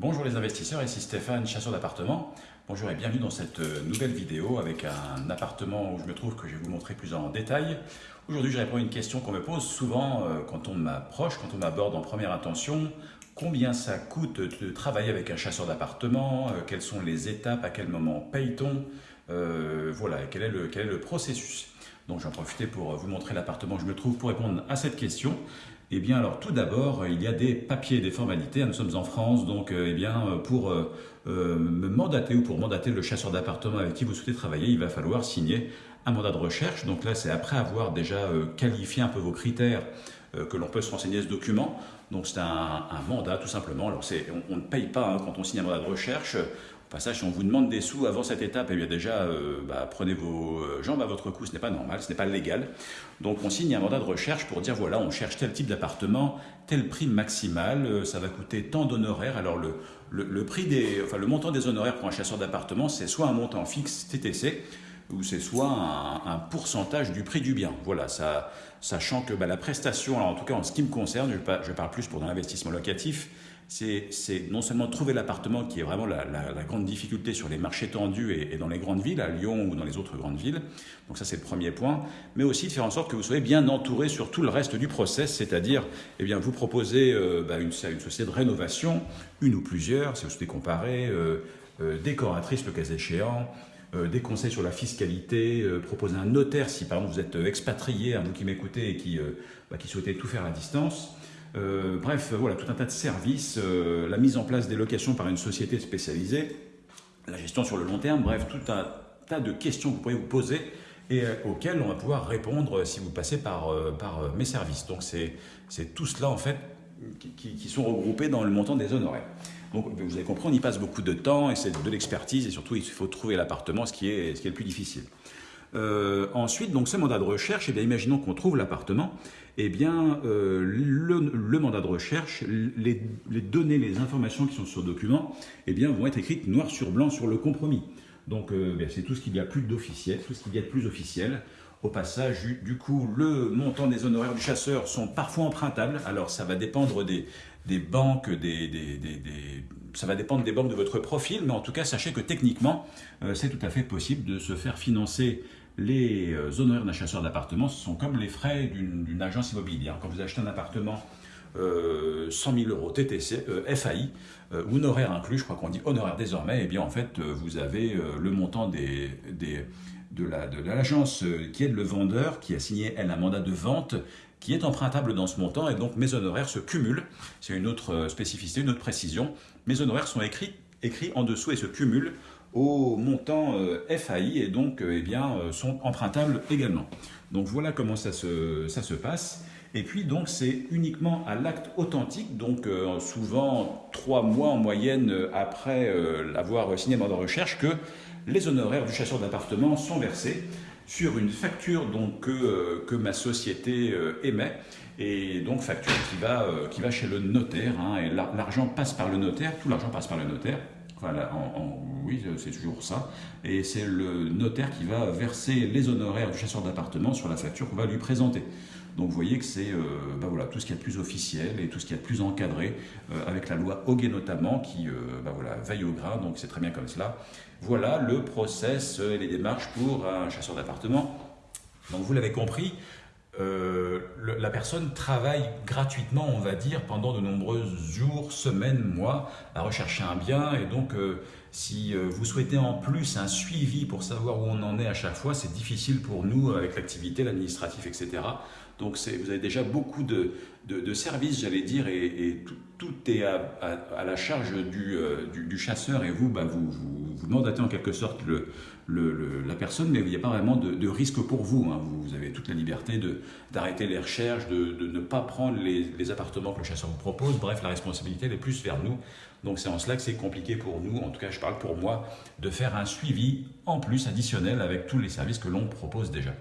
Bonjour les investisseurs, ici Stéphane, chasseur d'appartements. Bonjour et bienvenue dans cette euh, nouvelle vidéo avec un appartement où je me trouve que je vais vous montrer plus en détail. Aujourd'hui, je réponds à une question qu'on me pose souvent euh, quand on m'approche, quand on m'aborde en première intention. Combien ça coûte de travailler avec un chasseur d'appartements euh, Quelles sont les étapes? À quel moment paye-t-on? Voilà, quel est, le, quel est le processus? Donc j'en profiter pour vous montrer l'appartement où je me trouve pour répondre à cette question. Eh bien, alors tout d'abord, il y a des papiers, des formalités. Nous sommes en France, donc euh, eh bien, euh, pour euh, me mandater ou pour mandater le chasseur d'appartement avec qui vous souhaitez travailler, il va falloir signer un mandat de recherche. Donc là, c'est après avoir déjà qualifié un peu vos critères que l'on peut se renseigner ce document. Donc c'est un, mandat tout simplement. Alors on, on, ne paye pas hein, quand on signe un mandat de recherche passage, si on vous demande des sous avant cette étape, eh bien déjà, euh, bah, prenez vos euh, jambes à votre cou, ce n'est pas normal, ce n'est pas légal. Donc on signe un mandat de recherche pour dire, voilà, on cherche tel type d'appartement, tel prix maximal, euh, ça va coûter tant d'honoraires. Alors le, prix des, enfin, le montant des honoraires pour un chasseur d'appartement, c'est soit un montant fixe TTC, ou c'est soit un, pourcentage du prix du bien. Voilà, ça, sachant que bah, la prestation, en tout cas en ce qui me concerne, je, parle plus pour l'investissement locatif, c'est non seulement trouver l'appartement qui est vraiment la, grande difficulté sur les marchés tendus et, dans les grandes villes, à Lyon ou dans les autres grandes villes, donc ça c'est le premier point, mais aussi de faire en sorte que vous soyez bien entouré sur tout le reste du process, c'est-à-dire eh bien, vous proposez euh, bah, une, société de rénovation, une ou plusieurs, si vous souhaitez comparer, euh, euh, décoratrice le cas échéant, des conseils sur la fiscalité, proposer un notaire si par exemple vous êtes expatrié, à vous qui m'écoutez et qui, bah, qui souhaitez tout faire à distance, euh, bref, voilà, tout un tas de services, euh, la mise en place des locations par une société spécialisée, la gestion sur le long terme, bref, tout un tas de questions que vous pourriez vous poser et euh, auxquelles on va pouvoir répondre si vous passez par, par mes services. Donc c'est tout cela en fait qui, qui, sont regroupés dans le montant des honoraires. Donc vous avez compris, on y passe beaucoup de temps et c'est de l'expertise et surtout il faut trouver l'appartement, ce, ce qui est le plus difficile. Euh, ensuite, donc ce mandat de recherche, eh bien, imaginons qu'on trouve l'appartement, eh bien, euh, le, mandat de recherche, les, données, les informations qui sont sur le document, eh bien, vont être écrites noir sur blanc sur le compromis. Donc, euh, c'est tout ce qu'il y a plus d'officiel, tout ce qu'il y a de plus officiel. Au passage, du coup, le montant des honoraires du chasseur sont parfois empruntables. Alors, ça va dépendre des, banques, des, ça va dépendre des banques de votre profil, mais en tout cas, sachez que techniquement, c'est tout à fait possible de se faire financer les euh, honoraires d'un chasseur d'appartement, ce sont comme les frais d'une agence immobilière. Quand vous achetez un appartement 100 euh, 000 euros TTC, euh, FAI, honoraire inclus, je crois qu'on dit honoraire désormais, et eh bien en fait vous avez le montant des, de l'agence qui aide le vendeur, qui a signé elle un mandat de vente, qui est empruntable dans ce montant, et donc mes honoraires se cumulent. C'est une autre spécificité, une autre précision. Mes honoraires sont écrits, écrits en dessous et se cumulent au montant euh, FAI et donc euh, eh bien, euh, sont empruntables également. Donc voilà comment ça se, ça se passe. Et puis donc c'est uniquement à l'acte authentique, donc souvent trois mois en moyenne après l'avoir signé mandat de recherche, que les honoraires du chasseur d'appartement sont versés sur une facture donc, que, que ma société émet, et donc facture qui va, qui va chez le notaire, hein, et l'argent passe par le notaire, tout l'argent passe par le notaire, oui, c'est toujours ça. Et c'est le notaire qui va verser les honoraires du chasseur d'appartement sur la facture qu'on va lui présenter. Donc vous voyez que c'est euh, bah voilà, tout ce qui est plus officiel et tout ce qui est plus encadré, euh, avec la loi Hoguet notamment, qui euh, bah voilà, veille au grain, donc c'est très bien comme cela. Voilà le process et les démarches pour un chasseur d'appartement. Donc vous l'avez compris, euh, la personne travaille gratuitement, on va dire, pendant de nombreux jours, semaines, mois, à rechercher un bien. Et donc, euh, si euh, vous souhaitez en plus un suivi pour savoir où on en est à chaque fois, c'est difficile pour nous avec l'activité, l'administratif, etc. Donc vous avez déjà beaucoup de, services, j'allais dire, et, tout, est à, la charge du, chasseur et vous, bah, vous, vous, mandatez en quelque sorte le, la personne, mais il n'y a pas vraiment de, risque pour vous. Hein. Vous, avez toute la liberté d'arrêter les recherches, de, ne pas prendre les, appartements que le chasseur vous propose. Bref, la responsabilité est plus vers nous. Donc c'est en cela que c'est compliqué pour nous, en tout cas je parle pour moi, de faire un suivi en plus additionnel avec tous les services que l'on propose déjà.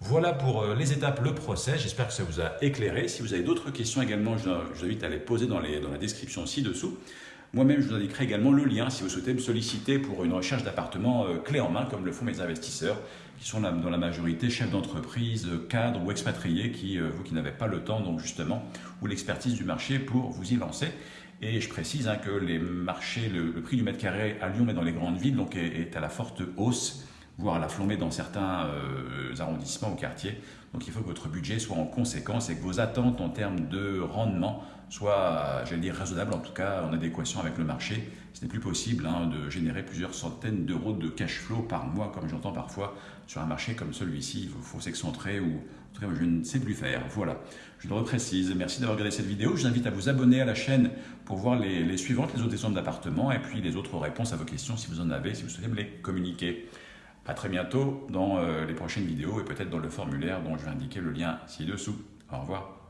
Voilà pour euh, les étapes, le procès. J'espère que ça vous a éclairé. Si vous avez d'autres questions également, je vous invite à les poser dans, dans la description ci-dessous. Moi-même, je vous indiquerai également le lien si vous souhaitez me solliciter pour une recherche d'appartement euh, clé en main, comme le font mes investisseurs, qui sont dans la majorité chefs d'entreprise, euh, cadres ou expatriés, qui, euh, vous qui n'avez pas le temps, donc justement, ou l'expertise du marché pour vous y lancer. Et je précise hein, que les marchés, le, prix du mètre carré à Lyon, mais dans les grandes villes, donc est, à la forte hausse, voire à la flambée dans certains euh, arrondissements ou quartiers. Donc il faut que votre budget soit en conséquence et que vos attentes en termes de rendement soient, j'allais dire, raisonnables, en tout cas en adéquation avec le marché. Ce n'est plus possible hein, de générer plusieurs centaines d'euros de cash flow par mois, comme j'entends parfois sur un marché comme celui-ci. Il faut, s'excentrer ou en tout cas je ne sais plus faire. Voilà, je le reprécise. Merci d'avoir regardé cette vidéo. Je vous invite à vous abonner à la chaîne pour voir les, les suivantes, les autres exemples d'appartements et puis les autres réponses à vos questions si vous en avez, si vous souhaitez me les communiquer. A très bientôt dans euh, les prochaines vidéos et peut-être dans le formulaire dont je vais indiquer le lien ci-dessous. Au revoir.